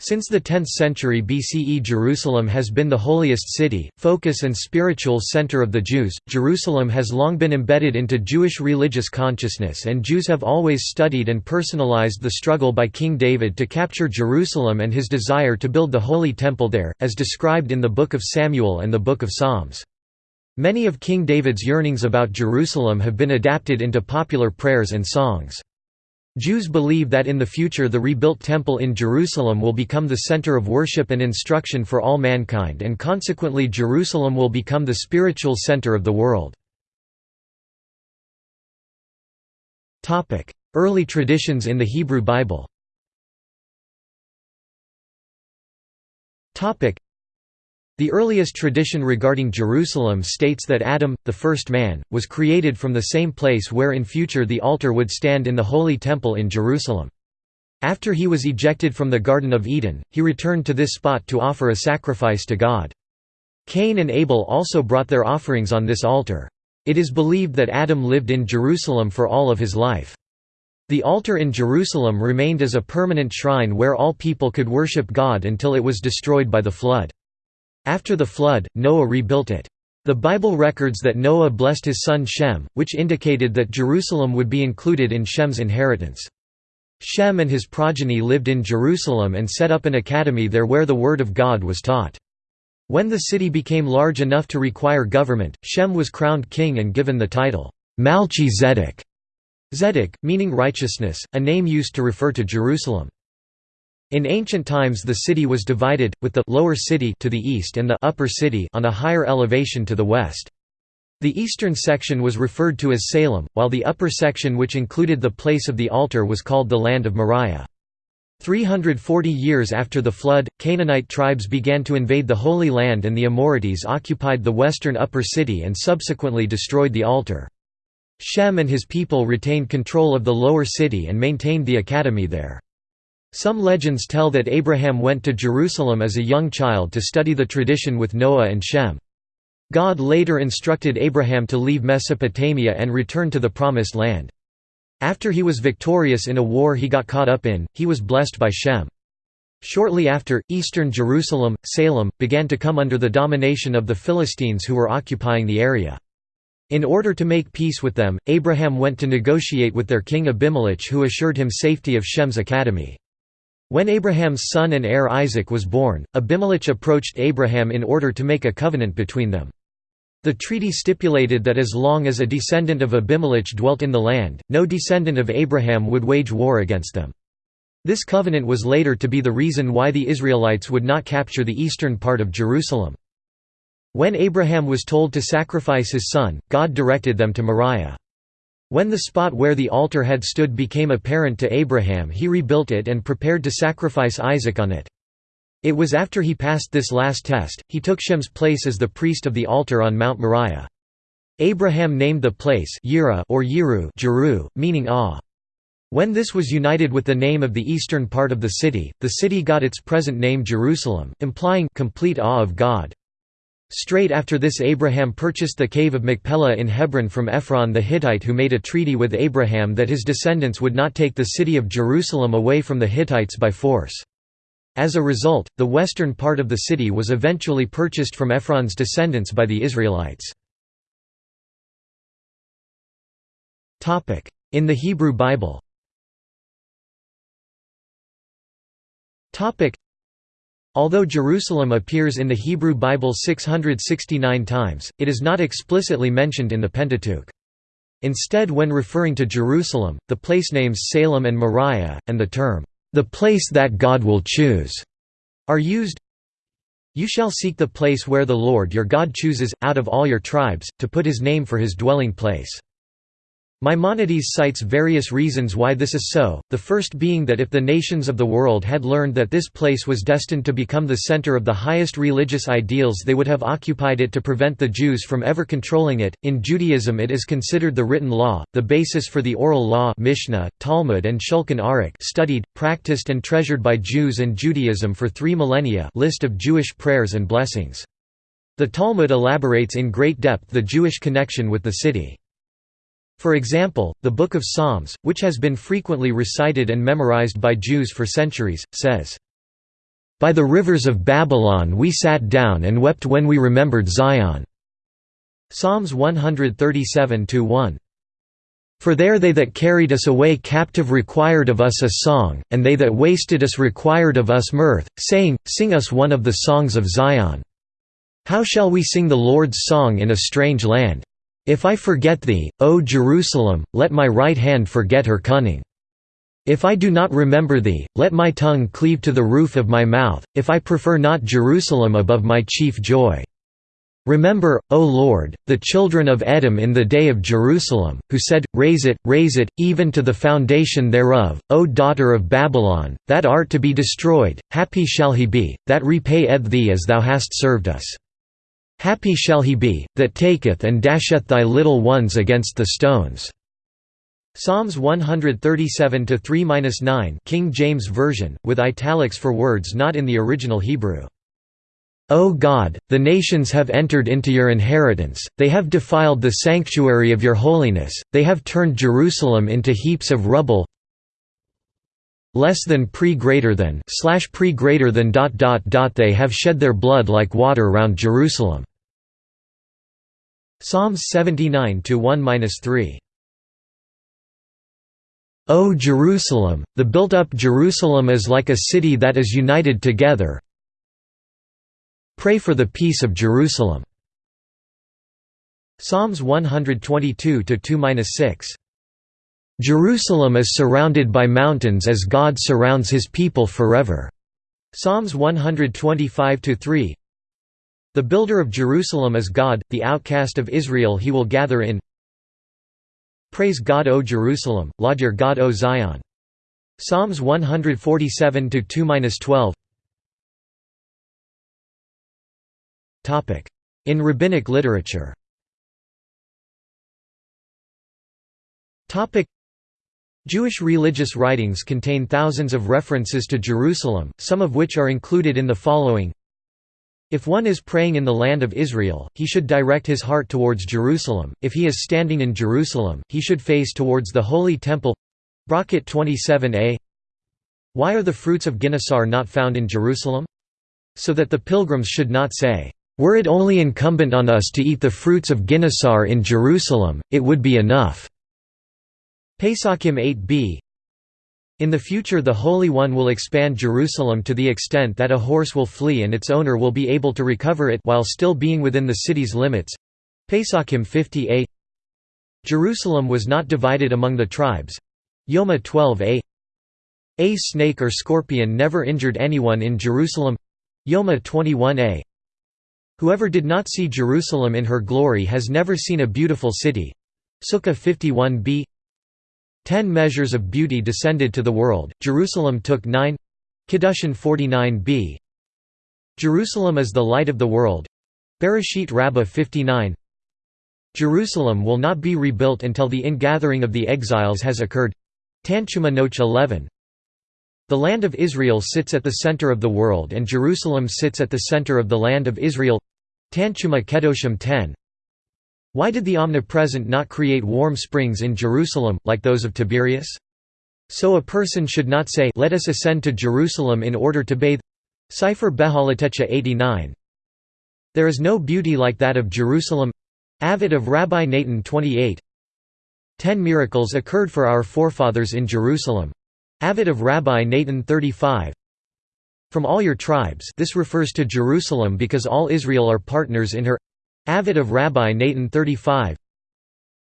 Since the 10th century BCE Jerusalem has been the holiest city, focus and spiritual center of the Jews. Jerusalem has long been embedded into Jewish religious consciousness and Jews have always studied and personalized the struggle by King David to capture Jerusalem and his desire to build the Holy Temple there, as described in the Book of Samuel and the Book of Psalms. Many of King David's yearnings about Jerusalem have been adapted into popular prayers and songs. Jews believe that in the future the rebuilt temple in Jerusalem will become the center of worship and instruction for all mankind and consequently Jerusalem will become the spiritual center of the world. Early traditions in the Hebrew Bible the earliest tradition regarding Jerusalem states that Adam, the first man, was created from the same place where in future the altar would stand in the Holy Temple in Jerusalem. After he was ejected from the Garden of Eden, he returned to this spot to offer a sacrifice to God. Cain and Abel also brought their offerings on this altar. It is believed that Adam lived in Jerusalem for all of his life. The altar in Jerusalem remained as a permanent shrine where all people could worship God until it was destroyed by the flood. After the flood, Noah rebuilt it. The Bible records that Noah blessed his son Shem, which indicated that Jerusalem would be included in Shem's inheritance. Shem and his progeny lived in Jerusalem and set up an academy there where the Word of God was taught. When the city became large enough to require government, Shem was crowned king and given the title, Malchi Zedek, Zedek, meaning righteousness, a name used to refer to Jerusalem. In ancient times the city was divided, with the lower city to the east and the upper city on a higher elevation to the west. The eastern section was referred to as Salem, while the upper section which included the place of the altar was called the land of Moriah. 340 years after the flood, Canaanite tribes began to invade the Holy Land and the Amorites occupied the western upper city and subsequently destroyed the altar. Shem and his people retained control of the lower city and maintained the academy there. Some legends tell that Abraham went to Jerusalem as a young child to study the tradition with Noah and Shem. God later instructed Abraham to leave Mesopotamia and return to the Promised Land. After he was victorious in a war he got caught up in, he was blessed by Shem. Shortly after, eastern Jerusalem, Salem, began to come under the domination of the Philistines who were occupying the area. In order to make peace with them, Abraham went to negotiate with their king Abimelech who assured him safety of Shem's academy. When Abraham's son and heir Isaac was born, Abimelech approached Abraham in order to make a covenant between them. The treaty stipulated that as long as a descendant of Abimelech dwelt in the land, no descendant of Abraham would wage war against them. This covenant was later to be the reason why the Israelites would not capture the eastern part of Jerusalem. When Abraham was told to sacrifice his son, God directed them to Moriah. When the spot where the altar had stood became apparent to Abraham he rebuilt it and prepared to sacrifice Isaac on it. It was after he passed this last test, he took Shem's place as the priest of the altar on Mount Moriah. Abraham named the place or Yiru Jeru, meaning awe. When this was united with the name of the eastern part of the city, the city got its present name Jerusalem, implying complete awe of God. Straight after this Abraham purchased the cave of Machpelah in Hebron from Ephron the Hittite who made a treaty with Abraham that his descendants would not take the city of Jerusalem away from the Hittites by force. As a result, the western part of the city was eventually purchased from Ephron's descendants by the Israelites. In the Hebrew Bible Although Jerusalem appears in the Hebrew Bible 669 times, it is not explicitly mentioned in the Pentateuch. Instead when referring to Jerusalem, the place names Salem and Moriah, and the term, "...the place that God will choose", are used. You shall seek the place where the Lord your God chooses, out of all your tribes, to put his name for his dwelling place. Maimonides cites various reasons why this is so, the first being that if the nations of the world had learned that this place was destined to become the center of the highest religious ideals they would have occupied it to prevent the Jews from ever controlling it. In Judaism it is considered the written law, the basis for the oral law Mishnah, Talmud and Shulchan Aruch studied, practiced and treasured by Jews and Judaism for three millennia list of Jewish prayers and blessings. The Talmud elaborates in great depth the Jewish connection with the city. For example, the Book of Psalms, which has been frequently recited and memorized by Jews for centuries, says, By the rivers of Babylon we sat down and wept when we remembered Zion." Psalms 137–1. For there they that carried us away captive required of us a song, and they that wasted us required of us mirth, saying, Sing us one of the songs of Zion. How shall we sing the Lord's song in a strange land? If I forget thee, O Jerusalem, let my right hand forget her cunning. If I do not remember thee, let my tongue cleave to the roof of my mouth, if I prefer not Jerusalem above my chief joy. Remember, O Lord, the children of Edom in the day of Jerusalem, who said, Raise it, raise it, even to the foundation thereof, O daughter of Babylon, that art to be destroyed, happy shall he be, that repayeth thee as thou hast served us. Happy shall he be, that taketh and dasheth thy little ones against the stones. Psalms 137-3-9 King James Version, with italics for words not in the original Hebrew. O God, the nations have entered into your inheritance, they have defiled the sanctuary of your holiness, they have turned Jerusalem into heaps of rubble less than pre greater than slash pre greater than dot dot dot they have shed their blood like water round Jerusalem. Psalms 79 to 1-3. O Jerusalem, the built up Jerusalem is like a city that is united together, Pray for the peace of Jerusalem. Psalms 122 2-6. Jerusalem is surrounded by mountains as God surrounds his people forever. Psalms 125-3. The builder of Jerusalem is God, the outcast of Israel he will gather in. Praise God O Jerusalem, laud your God O Zion. Psalms 147-2-12. In rabbinic literature Jewish religious writings contain thousands of references to Jerusalem, some of which are included in the following If one is praying in the land of Israel, he should direct his heart towards Jerusalem, if he is standing in Jerusalem, he should face towards the Holy Temple Berakhot 27a Why are the fruits of Ginosar not found in Jerusalem? So that the pilgrims should not say, were it only incumbent on us to eat the fruits of Ginosar in Jerusalem, it would be enough." Pesachim 8b In the future the Holy One will expand Jerusalem to the extent that a horse will flee and its owner will be able to recover it while still being within the city's limits. Pesachim 50a Jerusalem was not divided among the tribes. Yoma 12a A snake or scorpion never injured anyone in Jerusalem. Yoma 21a Whoever did not see Jerusalem in her glory has never seen a beautiful city. Sukkah 51b Ten measures of beauty descended to the world, Jerusalem took nine. Kiddushin 49b Jerusalem is the light of the world. Bereshit Rabbah 59 Jerusalem will not be rebuilt until the ingathering of the exiles has occurred. Tanchuma Noach 11 The land of Israel sits at the center of the world and Jerusalem sits at the center of the land of Israel. Tanchuma Kedoshim 10 Why did the Omnipresent not create warm springs in Jerusalem, like those of Tiberias? So a person should not say Let us ascend to Jerusalem in order to bathe. Sefer Behalatecha 89 There is no beauty like that of Jerusalem. Avot of Rabbi Natan 28 Ten miracles occurred for our forefathers in Jerusalem. Avot of Rabbi Natan 35 from all your tribes this refers to Jerusalem because all Israel are partners in her Avot of Rabbi Natan 35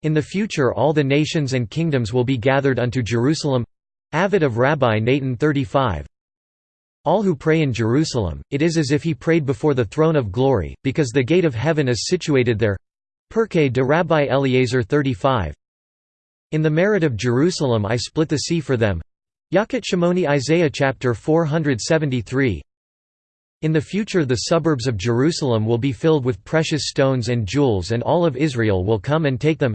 In the future all the nations and kingdoms will be gathered unto Jerusalem. Avot of Rabbi Natan 35 all who pray in Jerusalem, it is as if he prayed before the throne of glory, because the gate of heaven is situated there. Pirkei de Rabbi Eliezer 35 In the merit of Jerusalem I split the sea for them, Yalkut Shimoni Isaiah chapter 473 In the future the suburbs of Jerusalem will be filled with precious stones and jewels and all of Israel will come and take them.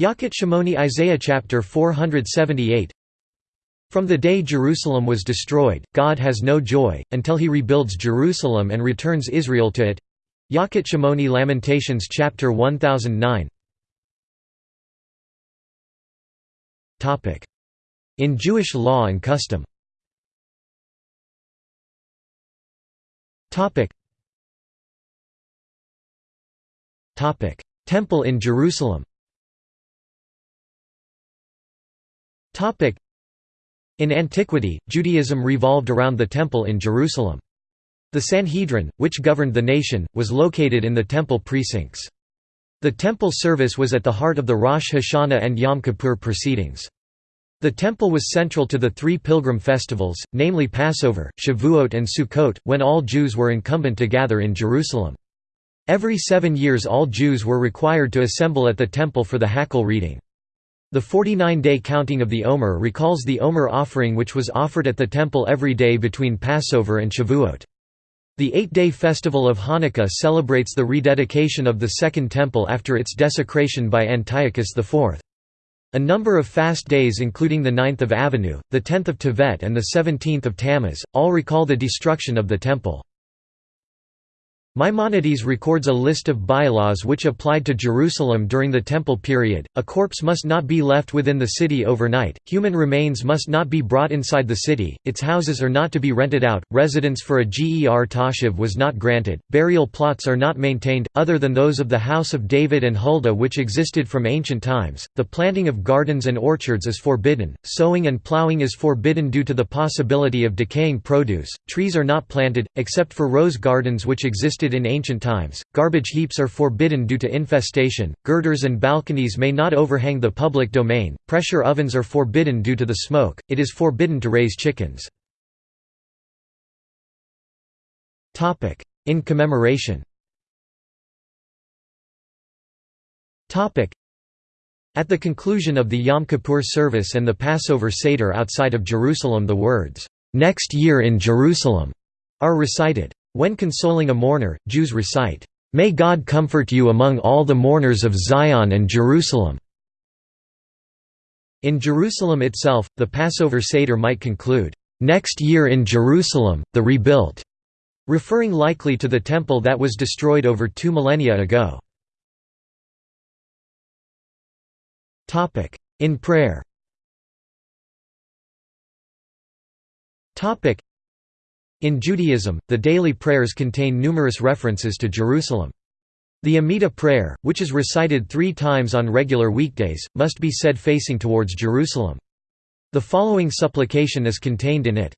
Yalkut Shimoni Isaiah chapter 478 From the day Jerusalem was destroyed, God has no joy, until he rebuilds Jerusalem and returns Israel to it. Yalkut Shimoni Lamentations chapter 1009 in Jewish law and custom Temple in Jerusalem In antiquity, Judaism revolved around the Temple in Jerusalem. The Sanhedrin, which governed the nation, was located in the Temple precincts. The Temple service was at the heart of the Rosh Hashanah and Yom Kippur proceedings. The Temple was central to the three pilgrim festivals, namely Passover, Shavuot and Sukkot, when all Jews were incumbent to gather in Jerusalem. Every seven years all Jews were required to assemble at the Temple for the Hakhel reading. The 49-day counting of the Omer recalls the Omer offering which was offered at the temple every day between Passover and Shavuot. The eight-day festival of Hanukkah celebrates the rededication of the Second Temple after its desecration by Antiochus IV. A number of fast days including the 9th of Avenue, the 10th of Tevet and the 17th of Tammuz, all recall the destruction of the Temple. Maimonides records a list of bylaws which applied to Jerusalem during the Temple period. A corpse must not be left within the city overnight, human remains must not be brought inside the city, its houses are not to be rented out, residence for a ger toshav was not granted, burial plots are not maintained, other than those of the house of David and Huldah which existed from ancient times, the planting of gardens and orchards is forbidden, sowing and plowing is forbidden due to the possibility of decaying produce, trees are not planted, except for rose gardens which existed existed in ancient times. Garbage heaps are forbidden due to infestation. Girders and balconies may not overhang the public domain. Pressure ovens are forbidden due to the smoke. It is forbidden to raise chickens. In commemoration. At the conclusion of the Yom Kippur service and the Passover Seder outside of Jerusalem the words, "'Next year in Jerusalem' are recited. When consoling a mourner, Jews recite, "'May God comfort you among all the mourners of Zion and Jerusalem'". In Jerusalem itself, the Passover Seder might conclude, "'Next year in Jerusalem, the rebuilt'", referring likely to the temple that was destroyed over two millennia ago. In prayer in Judaism, the daily prayers contain numerous references to Jerusalem. The Amidah prayer, which is recited three times on regular weekdays, must be said facing towards Jerusalem. The following supplication is contained in it.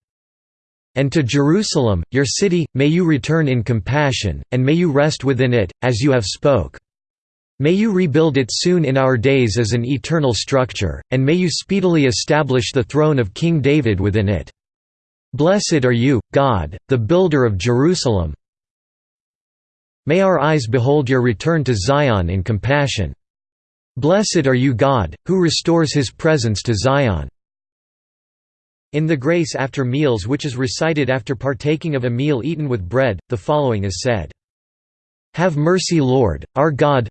And to Jerusalem, your city, may you return in compassion, and may you rest within it, as you have spoke. May you rebuild it soon in our days as an eternal structure, and may you speedily establish the throne of King David within it. Blessed are you, God, the builder of Jerusalem. May our eyes behold your return to Zion in compassion. Blessed are you God, who restores his presence to Zion. In the grace after meals which is recited after partaking of a meal eaten with bread, the following is said. Have mercy Lord, our God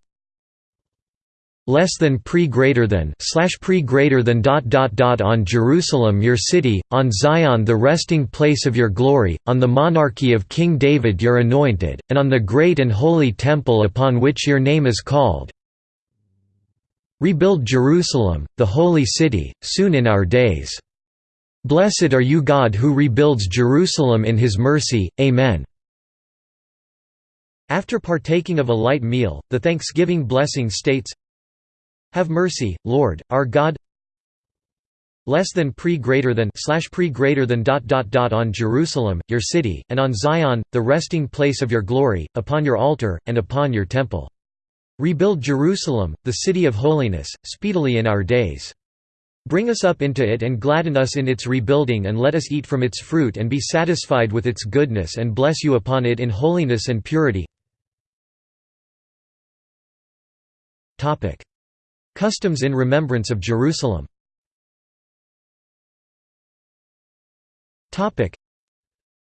less than pre greater than slash pre greater than dot dot dot on Jerusalem your city, on Zion the resting place of your glory, on the monarchy of King David your anointed, and on the great and holy temple upon which your name is called. Rebuild Jerusalem, the holy city, soon in our days. Blessed are you God who rebuilds Jerusalem in his mercy, Amen. After partaking of a light meal, the Thanksgiving blessing states, have mercy, Lord, our God less than pre greater than slash pre greater than dot dot dot on Jerusalem, your city, and on Zion, the resting place of your glory, upon your altar, and upon your temple. Rebuild Jerusalem, the city of holiness, speedily in our days. Bring us up into it and gladden us in its rebuilding and let us eat from its fruit and be satisfied with its goodness and bless you upon it in holiness and purity. Customs in remembrance of Jerusalem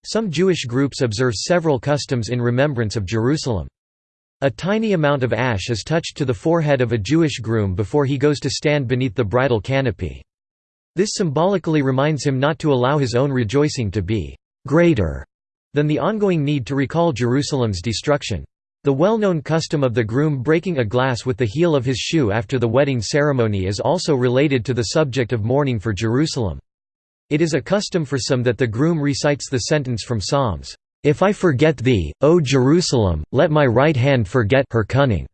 Some Jewish groups observe several customs in remembrance of Jerusalem. A tiny amount of ash is touched to the forehead of a Jewish groom before he goes to stand beneath the bridal canopy. This symbolically reminds him not to allow his own rejoicing to be «greater» than the ongoing need to recall Jerusalem's destruction. The well-known custom of the groom breaking a glass with the heel of his shoe after the wedding ceremony is also related to the subject of mourning for Jerusalem. It is a custom for some that the groom recites the sentence from Psalms, If I forget thee, O Jerusalem, let my right hand forget her cunning."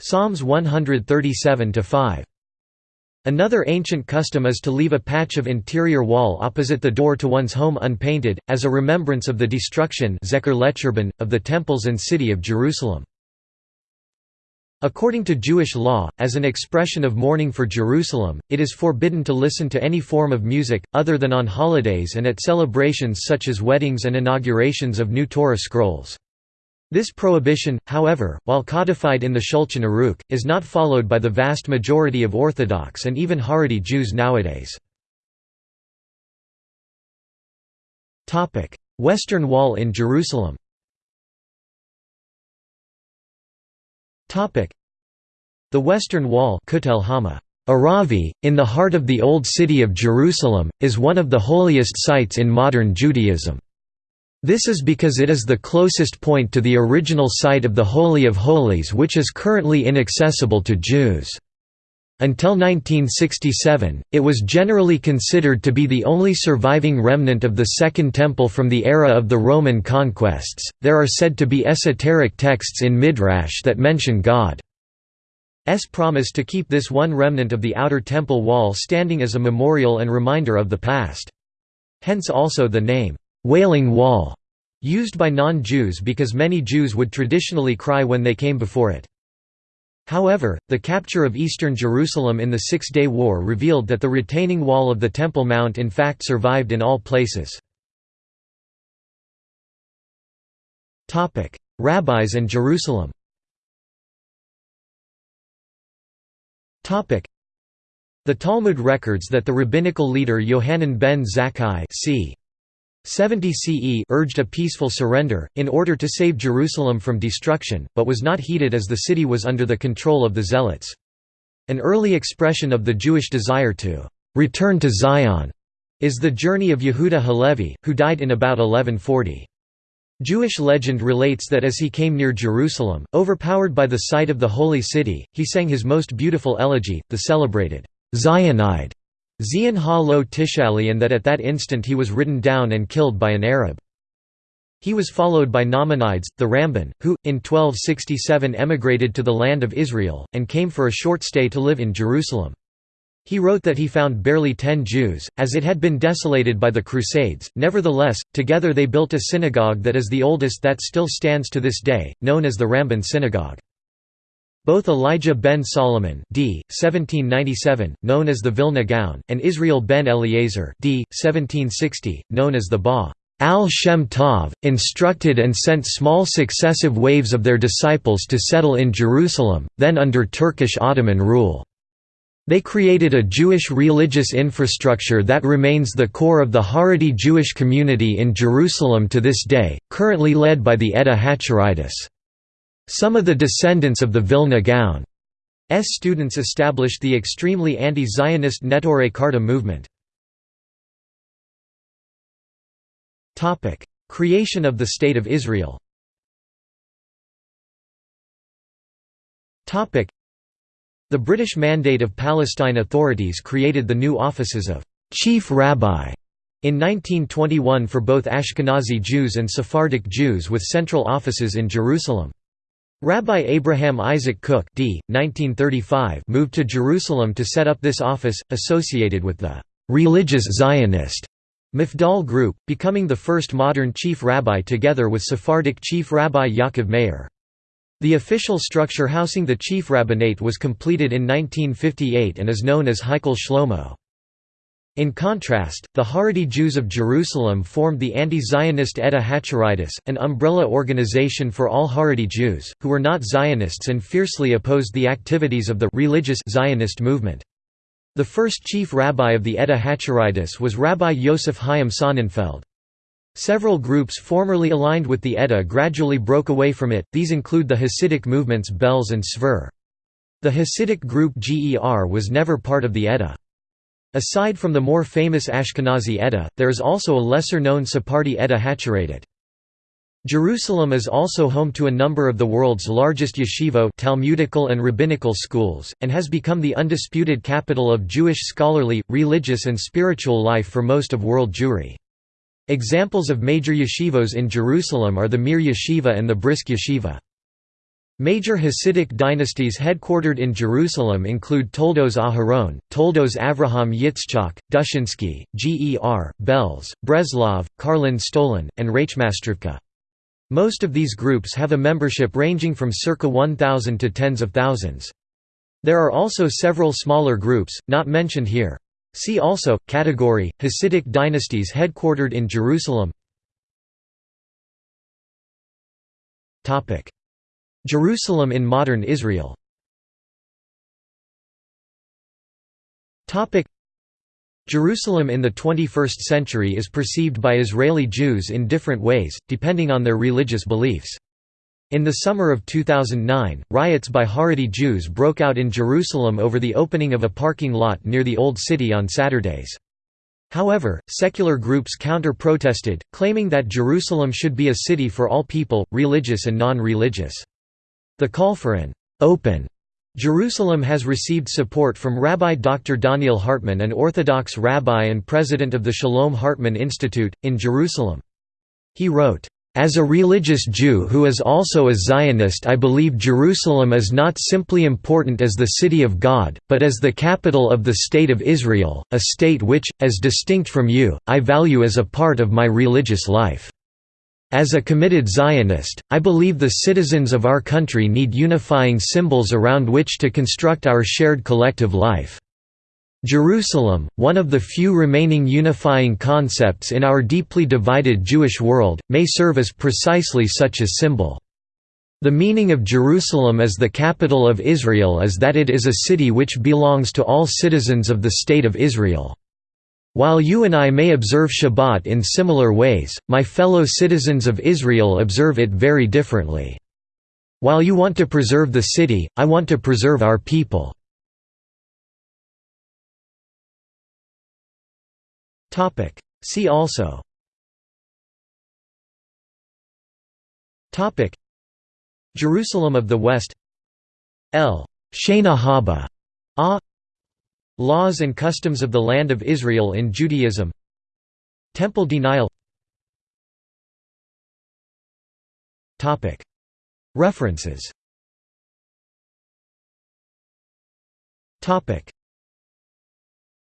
Psalms 137–5. Another ancient custom is to leave a patch of interior wall opposite the door to one's home unpainted, as a remembrance of the destruction of the temples and city of Jerusalem. According to Jewish law, as an expression of mourning for Jerusalem, it is forbidden to listen to any form of music, other than on holidays and at celebrations such as weddings and inaugurations of new Torah scrolls. This prohibition, however, while codified in the Shulchan Aruch, is not followed by the vast majority of Orthodox and even Haredi Jews nowadays. Western Wall in Jerusalem The Western Wall Aravi, in the heart of the Old City of Jerusalem, is one of the holiest sites in modern Judaism. This is because it is the closest point to the original site of the Holy of Holies which is currently inaccessible to Jews. Until 1967, it was generally considered to be the only surviving remnant of the Second Temple from the era of the Roman conquests. There are said to be esoteric texts in Midrash that mention God's promise to keep this one remnant of the outer temple wall standing as a memorial and reminder of the past. Hence also the name, Wailing Wall, used by non-Jews because many Jews would traditionally cry when they came before it. However, the capture of eastern Jerusalem in the Six-Day War revealed that the retaining wall of the Temple Mount in fact survived in all places. Rabbis and Jerusalem The Talmud records that the rabbinical leader Yohanan ben Zakkai c. 70 CE urged a peaceful surrender, in order to save Jerusalem from destruction, but was not heeded as the city was under the control of the Zealots. An early expression of the Jewish desire to «return to Zion» is the journey of Yehuda Halevi, who died in about 1140. Jewish legend relates that as he came near Jerusalem, overpowered by the sight of the holy city, he sang his most beautiful elegy, the celebrated Zionide, Zion ha-lo tishali and that at that instant he was ridden down and killed by an Arab. He was followed by Nachmanides, the Ramban, who, in 1267 emigrated to the land of Israel, and came for a short stay to live in Jerusalem. He wrote that he found barely ten Jews, as it had been desolated by the Crusades, nevertheless, together they built a synagogue that is the oldest that still stands to this day, known as the Ramban Synagogue. Both Elijah ben Solomon d. 1797, known as the Vilna Gaon, and Israel ben Eliezer d. 1760, known as the Ba al-Shem Tov, instructed and sent small successive waves of their disciples to settle in Jerusalem, then under Turkish Ottoman rule. They created a Jewish religious infrastructure that remains the core of the Haredi Jewish community in Jerusalem to this day, currently led by the Edah HaChareidis. Some of the descendants of the Vilna Gaon's students established the extremely anti-Zionist Neturei Karta movement. Creation of the State of Israel The British Mandate of Palestine authorities created the new offices of «chief rabbi» in 1921 for both Ashkenazi Jews and Sephardic Jews with central offices in Jerusalem. Rabbi Abraham Isaac Kook d. 1935 moved to Jerusalem to set up this office, associated with the «religious Zionist» Mafdal group, becoming the first modern chief rabbi together with Sephardic chief rabbi Yaakov Meir. The official structure housing the chief rabbinate was completed in 1958 and is known as Heichal Shlomo. In contrast, the Haredi Jews of Jerusalem formed the anti-Zionist Edah HaChareidis, an umbrella organization for all Haredi Jews, who were not Zionists and fiercely opposed the activities of the religious Zionist movement. The first chief rabbi of the Edah HaChareidis was Rabbi Yosef Chaim Sonnenfeld. Several groups formerly aligned with the Edda gradually broke away from it, these include the Hasidic movements Belz and Sver. The Hasidic group GER was never part of the Edda. Aside from the more famous Ashkenazi Edda, there is also a lesser-known Sephardi Edda Hacharedet. Jerusalem is also home to a number of the world's largest yeshivo Talmudical and rabbinical schools, and has become the undisputed capital of Jewish scholarly, religious and spiritual life for most of world Jewry. Examples of major yeshivos in Jerusalem are the Mir Yeshiva and the Brisk Yeshiva. Major Hasidic dynasties headquartered in Jerusalem include Toldos Aharon, Toldos Avraham Yitzchak, Dushinsky, Ger, Belz, Breslov, Karlin Stolin, and Rachmastrivka. Most of these groups have a membership ranging from circa 1,000 to tens of thousands. There are also several smaller groups, not mentioned here. See also, category, Hasidic dynasties headquartered in Jerusalem Jerusalem in modern Israel Jerusalem in the 21st century is perceived by Israeli Jews in different ways, depending on their religious beliefs. In the summer of 2009, riots by Haredi Jews broke out in Jerusalem over the opening of a parking lot near the Old City on Saturdays. However, secular groups counter-protested, claiming that Jerusalem should be a city for all people, religious and non-religious. The call for an open Jerusalem has received support from Rabbi Dr. Donniel Hartman an Orthodox rabbi and president of the Shalom Hartman Institute, in Jerusalem. He wrote, as a religious Jew who is also a Zionist I believe Jerusalem is not simply important as the city of God, but as the capital of the State of Israel, a state which, as distinct from you, I value as a part of my religious life. As a committed Zionist, I believe the citizens of our country need unifying symbols around which to construct our shared collective life. Jerusalem, one of the few remaining unifying concepts in our deeply divided Jewish world, may serve as precisely such a symbol. The meaning of Jerusalem as the capital of Israel is that it is a city which belongs to all citizens of the State of Israel. While you and I may observe Shabbat in similar ways, my fellow citizens of Israel observe it very differently. While you want to preserve the city, I want to preserve our people. See also. Jerusalem of the West. El Shana Haba. A. Laws and customs of the Land of Israel in Judaism. Temple denial. References.